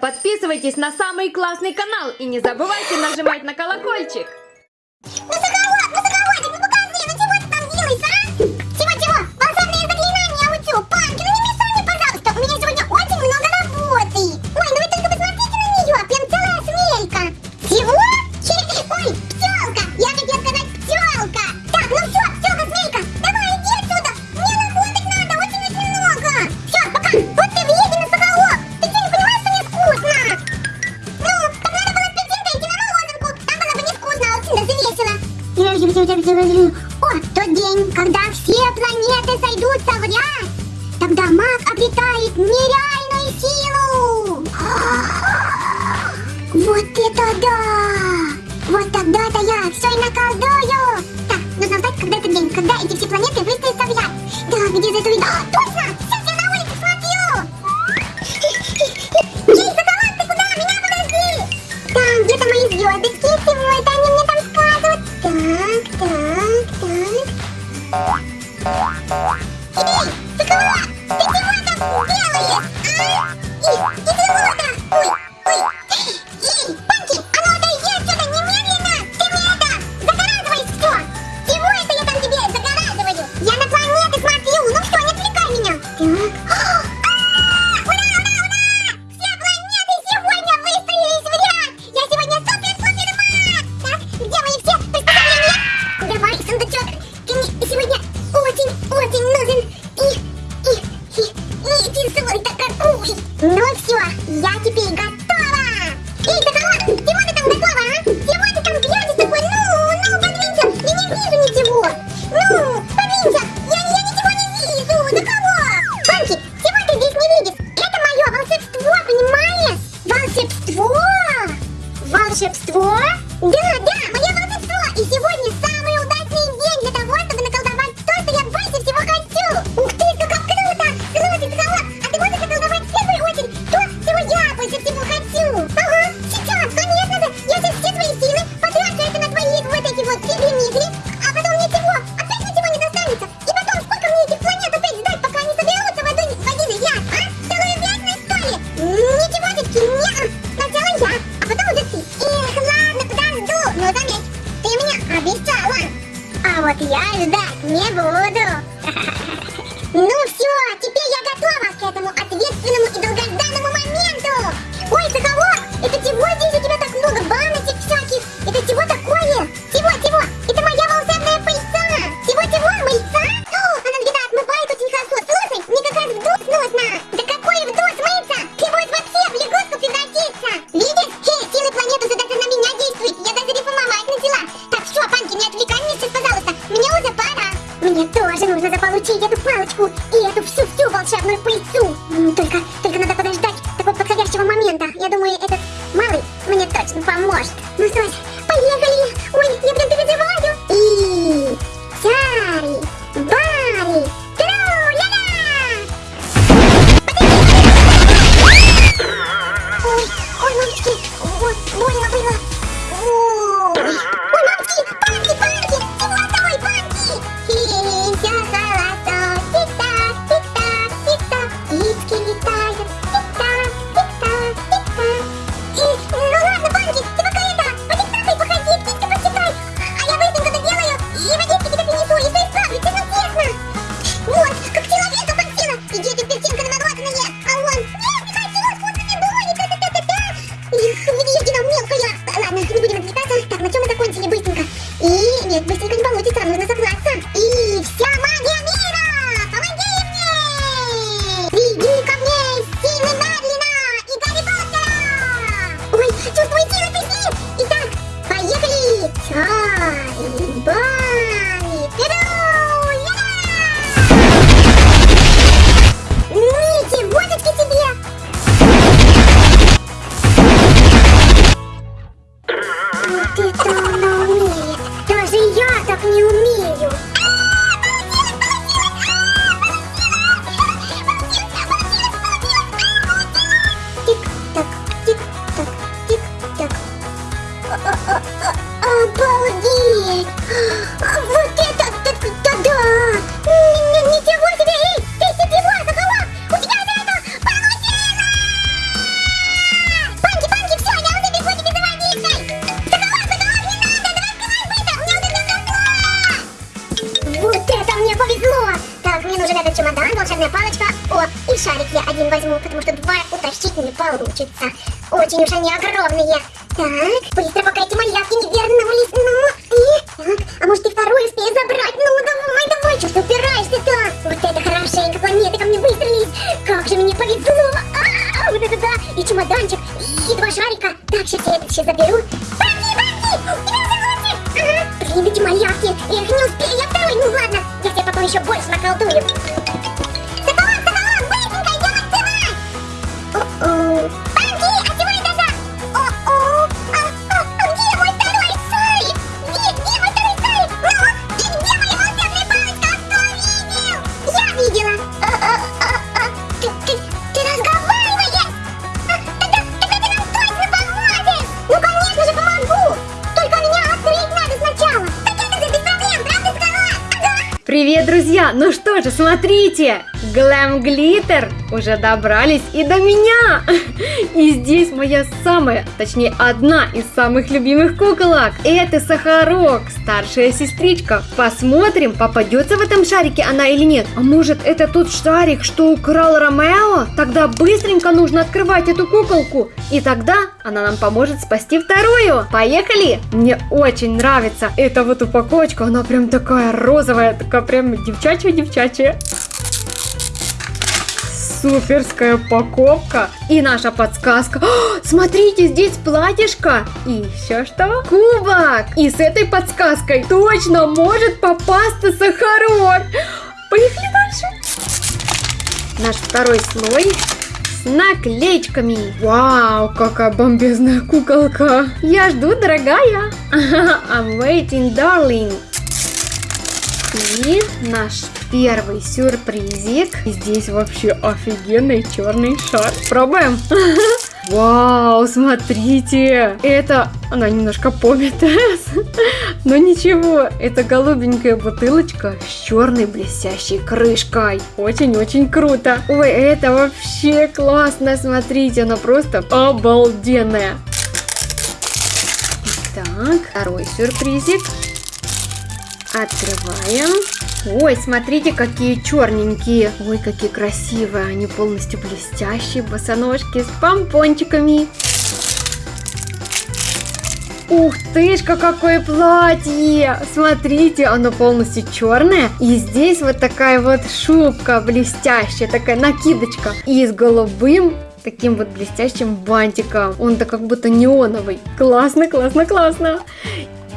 подписывайтесь на самый классный канал и не забывайте нажимать на колокольчик. Ну все, я теперь готова. парочку и эту всю-всю волшебную пыльцу. Только, только повезло! Так, мне нужен этот чемодан, волшебная палочка. О, и шарик я один возьму, потому что два утащить не получится. Очень уж они огромные. Так, быстро, пока эти малявки не вернулись. Ну, и... Так, а может и второй успею забрать? Ну, давай, давай, что ты упираешься-то? Вот это хорошенько, планеты ко мне выстрелились. Как же мне повезло! А, -а, -а вот это да! И чемоданчик, и два шарика. Так, сейчас я это все заберу. Бомби, бомби! Тебя Ага, блин, эти малявки. их не потом еще больше Привет, друзья! Ну что же, смотрите! Глэм Глиттер уже добрались и до меня! И здесь моя самая, точнее одна из самых любимых куколок. Это Сахарок, старшая сестричка. Посмотрим, попадется в этом шарике она или нет. А может это тот шарик, что украл Ромео? Тогда быстренько нужно открывать эту куколку. И тогда она нам поможет спасти вторую. Поехали! Мне очень нравится эта вот упаковочка. Она прям такая розовая, такая прям девчачья-девчачья. Суперская упаковка. И наша подсказка. О, смотрите, здесь платьишко. И еще что? Кубок. И с этой подсказкой точно может попасться сахарок. Поехали дальше. Наш второй слой с наклеечками. Вау, какая бомбезная куколка. Я жду, дорогая. I'm waiting, darling. И наш первый сюрпризик. Здесь вообще офигенный черный шар. Пробуем. Вау, смотрите. Это, она немножко помятая. Но ничего, это голубенькая бутылочка с черной блестящей крышкой. Очень-очень круто. Ой, это вообще классно. Смотрите, она просто обалденная. Так, второй сюрпризик. Открываем. Ой, смотрите, какие черненькие. Ой, какие красивые. Они полностью блестящие. Босоножки с помпончиками. Ух тышка, какое платье! Смотрите, оно полностью черное. И здесь вот такая вот шубка блестящая, такая накидочка. И с голубым таким вот блестящим бантиком. Он-то как будто неоновый. Классно, классно, классно.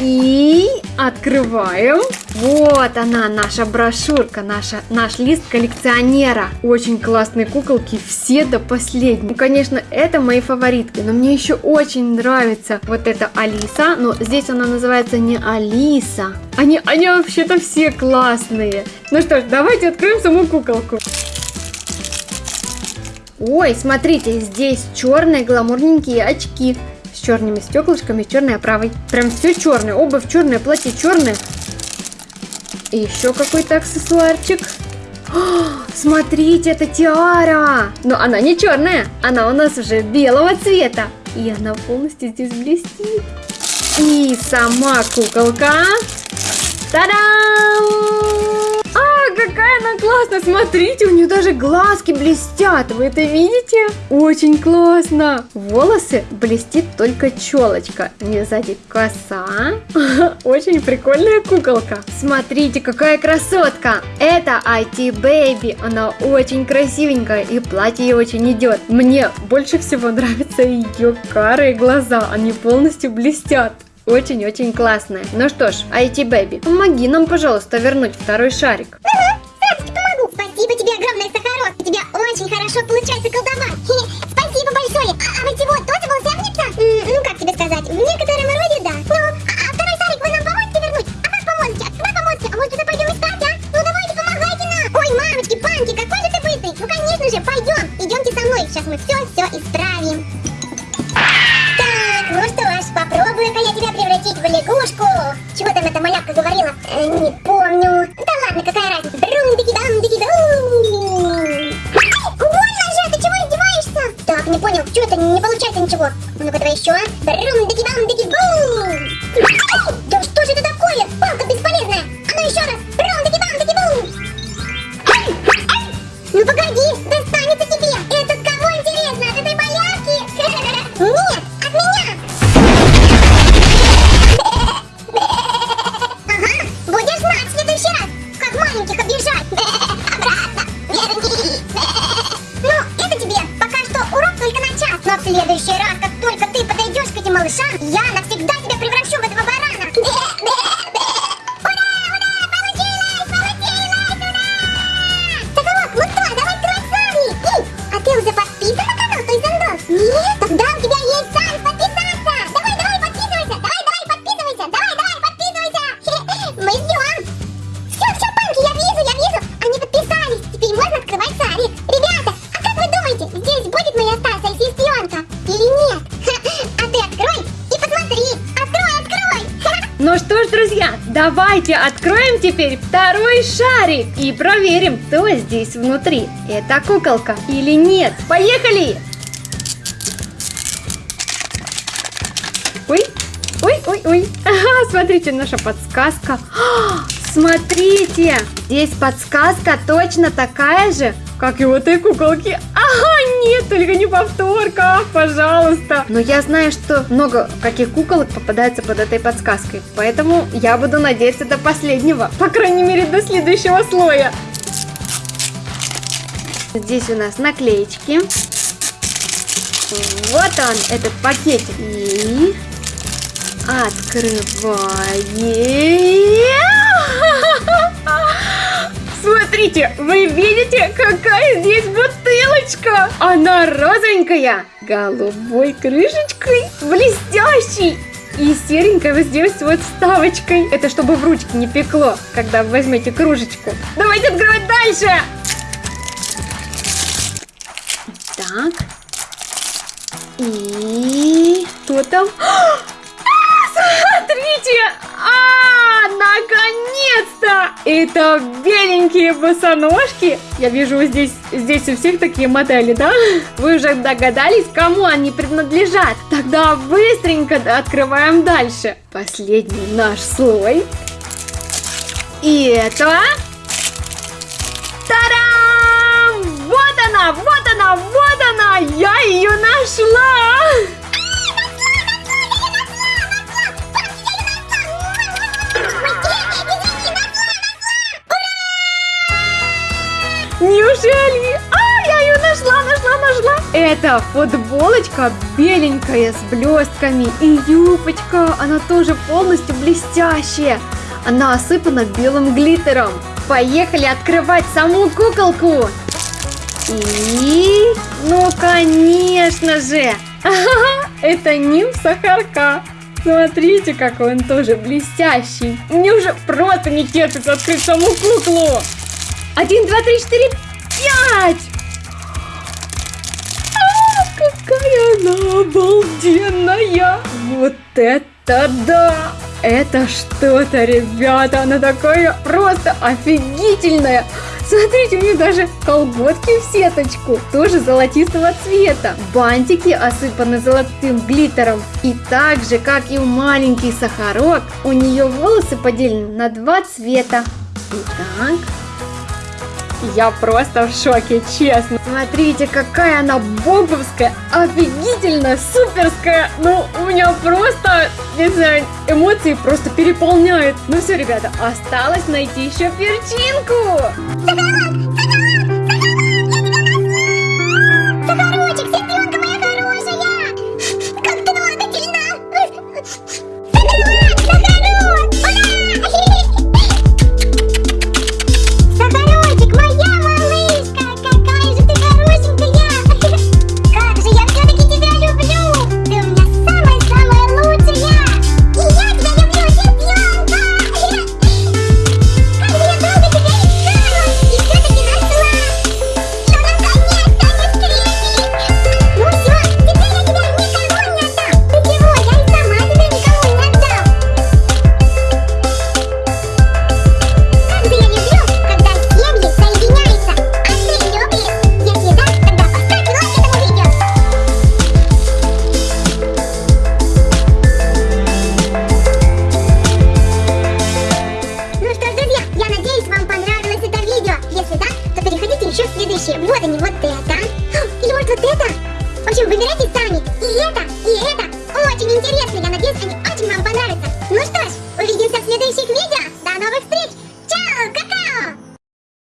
И открываем. Вот она, наша брошюрка, наша, наш лист коллекционера. Очень классные куколки, все до последнего. Ну, конечно, это мои фаворитки, но мне еще очень нравится вот эта Алиса. Но здесь она называется не Алиса. Они, они вообще-то все классные. Ну что ж, давайте откроем саму куколку. Ой, смотрите, здесь черные гламурненькие очки с черными стеклышками, черной оправой. Прям все черное, обувь черная, платье черное. И еще какой-то аксессуарчик. О, смотрите, это тиара! Но она не черная, она у нас уже белого цвета. И она полностью здесь блестит. И сама куколка. Та-дам! Какая она классная! Смотрите, у нее даже глазки блестят. Вы это видите? Очень классно. Волосы блестит только челочка. Не сзади коса. Очень прикольная куколка. Смотрите, какая красотка. Это IT Baby. Она очень красивенькая и платье ей очень идет. Мне больше всего нравятся ее карые глаза. Они полностью блестят. Очень-очень классная. Ну что ж, IT Baby, помоги нам, пожалуйста, вернуть второй шарик. Спасибо тебе огромное, Сахарок. У тебя очень хорошо получается колдовать. Спасибо большое. А, а чего, тоже волшебница? Ну, как тебе сказать, в Все, рундики бандики бум! Да что же это такое? Палка бесполезная! А ну еще раз! Рундики бандики бум! Ну погоди, достанется тебе! Это кого интересно? От этой малявки? Нет, от меня! Ага, будешь знать в следующий раз, как маленьких обижать! Обратно! Верни! Ну, это тебе пока что урок только на час, в следующий раз, только ты этим малышам, я навсегда тебя Ну что ж, друзья, давайте откроем теперь второй шарик и проверим, кто здесь внутри. Это куколка или нет. Поехали! Ой, ой, ой, ой. Ага, смотрите, наша подсказка. А, смотрите, здесь подсказка точно такая же, как и у этой куколки. Ага, нет, только не повторка, пожалуйста. Но я знаю, что много каких куколок попадается под этой подсказкой, поэтому я буду надеяться до последнего, по крайней мере до следующего слоя. Здесь у нас наклеечки. Вот он, этот пакетик. И открываем. Смотрите, вы видите, какая здесь бутылочка? Она розовенькая, голубой крышечкой, блестящей. И серенькая вот здесь вот вставочкой. Это чтобы в ручке не пекло, когда возьмете кружечку. Давайте открывать дальше. Так. И что там? А, Смотрите! А, наконец-то! Это беленькие босоножки. Я вижу здесь, здесь у всех такие модели, да? Вы уже догадались, кому они принадлежат? Тогда быстренько открываем дальше. Последний наш слой. И это... Тарам! Вот она, вот она, вот она! Я ее нашла! Неужели? А, я ее нашла, нашла, нашла. Это футболочка беленькая с блестками. И юбочка, она тоже полностью блестящая. Она осыпана белым глиттером. Поехали открывать саму куколку. И, ну, конечно же, это Ним Сахарка. Смотрите, какой он тоже блестящий. Мне уже просто не терпится открыть саму куклу. Один, два, три, четыре, пять! А, какая она обалденная! Вот это да! Это что-то, ребята, она такая просто офигительная! Смотрите, у нее даже колготки в сеточку, тоже золотистого цвета. Бантики осыпаны золотым глиттером. И так же, как и у маленький сахарок, у нее волосы поделены на два цвета. Итак, я просто в шоке, честно. Смотрите, какая она бомбовская, офигительная, суперская. Ну, у меня просто, не знаю, эмоции просто переполняют. Ну все, ребята, осталось найти еще перчинку.